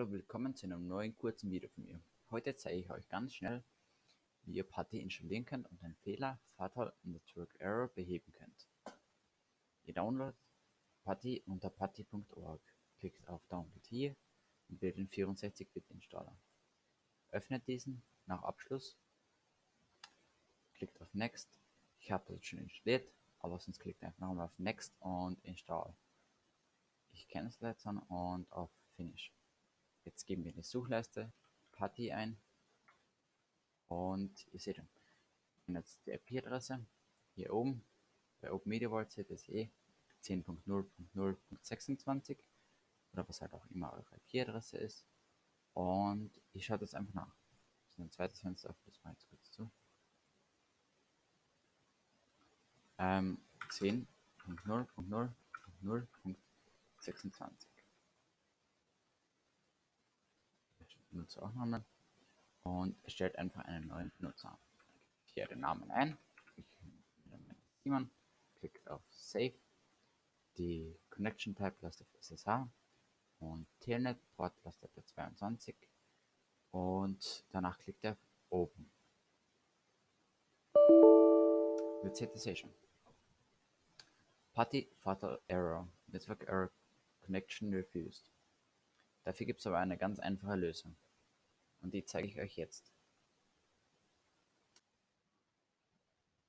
Hallo, willkommen zu einem neuen kurzen Video von mir. Heute zeige ich euch ganz schnell, wie ihr Putty installieren könnt und den Fehler Fatal Network Error beheben könnt. Ihr downloadet Putty unter putty.org, klickt auf Download hier und wählt den 64-Bit-Installer. Öffnet diesen nach Abschluss, klickt auf Next. Ich habe das schon installiert, aber sonst klickt einfach nochmal auf Next und Install. Ich cancel jetzt und auf Finish. Jetzt geben wir in die Suchleiste Putty ein und ihr seht jetzt die IP-Adresse hier oben bei OpenMediaVault CTSE 10.0.0.26 oder was halt auch immer eure IP-Adresse ist und ich schaue das einfach nach. Das ist ein zweites Fenster, das mal jetzt kurz zu. Ähm, 10.0.0.0.26 Benutzeraufnahme und erstellt einfach einen neuen Benutzer. Hier den Namen ein. Ich Simon, klickt auf Save, die Connection Type lasst auf SSH und Telnet Port lasst auf 22 und danach klickt er auf Open. Resetation. Putty Fatal Error. Network Error Connection Refused. Dafür gibt es aber eine ganz einfache Lösung. Und die zeige ich euch jetzt.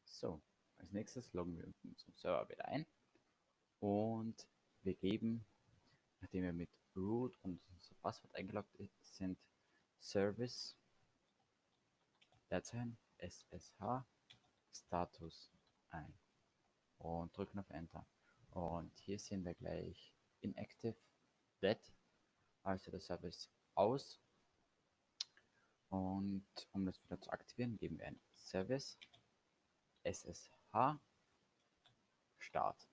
So, als nächstes loggen wir uns zum Server wieder ein. Und wir geben, nachdem wir mit root und unser Passwort eingeloggt sind, Service Dateien SSH Status ein und drücken auf Enter. Und hier sehen wir gleich Inactive Dead also der Service aus. Und um das wieder zu aktivieren, geben wir ein Service SSH Start.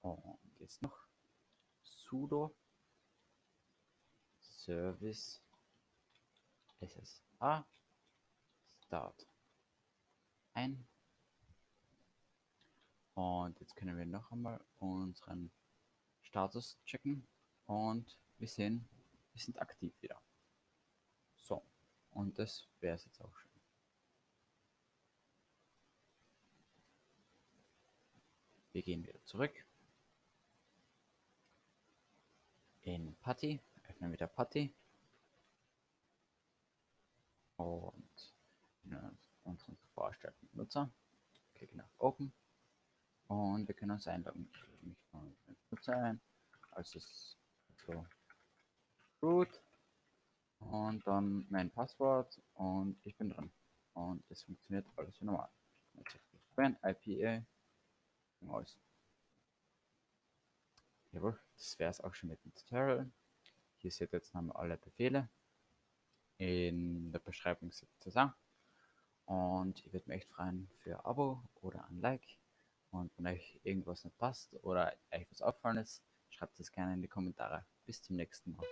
Und jetzt noch sudo Service SSH Start ein. Und jetzt können wir noch einmal unseren Status checken. Und wir sehen, wir sind aktiv wieder. So, und das wäre es jetzt auch schon. Wir gehen wieder zurück in Putty, öffnen wieder Putty und unseren vorstellten Nutzer, klicken auf Open und wir können uns einloggen. Ich logge mich von Nutzer ein, also so gut und dann mein Passwort und ich bin drin und es funktioniert alles wie normal. IPA aus. Jawohl, das wäre es auch schon mit dem Tutorial. Hier seht ihr jetzt nochmal alle Befehle. In der Beschreibung das auch. Und ich würde mich echt freuen für ein Abo oder ein Like. Und wenn euch irgendwas nicht passt oder euch was auffallen ist, schreibt es gerne in die Kommentare. Bis zum nächsten Mal.